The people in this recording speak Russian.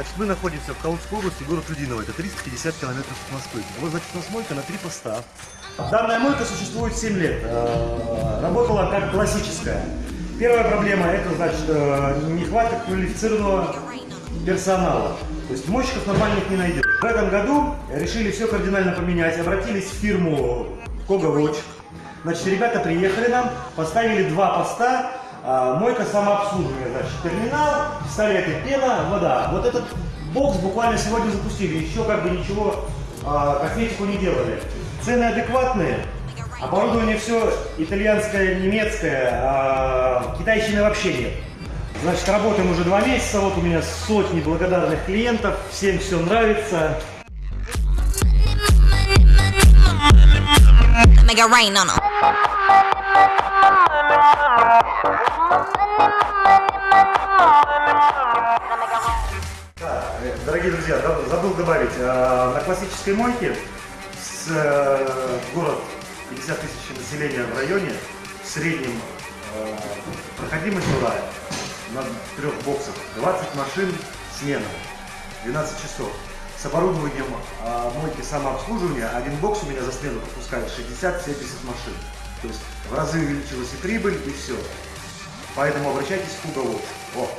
Значит, мы находимся в Калужской области, город Людиново. Это 350 километров от Москвы. Вот, значит, у нас мойка на три поста. Данная мойка существует 7 лет. Э, Работала как классическая. Первая проблема – это, значит, э, нехватка квалифицированного персонала. То есть мойщиков нормальных не найдешь. В этом году решили все кардинально поменять. Обратились в фирму Кога. Значит, ребята приехали нам, поставили два поста, мойка самообслуживания, значит, терминал, пистолеты, пена, вода. Вот этот бокс буквально сегодня запустили, еще как бы ничего, а, косметику не делали. Цены адекватные, оборудование все итальянское, немецкое, а, китайщины вообще нет. Значит, работаем уже два месяца, вот у меня сотни благодарных клиентов, всем все нравится. Make it rain on 'em. Дорогие друзья, забыл добавить, э, на классической мойке с э, город 50 тысяч населения в районе, в среднем э, проходимость была на трех боксах 20 машин смена, 12 часов. С оборудованием э, мойки самообслуживания один бокс у меня за смену пропускает 60-70 машин. То есть в разы увеличилась и прибыль, и все. Поэтому обращайтесь в Фугову. О,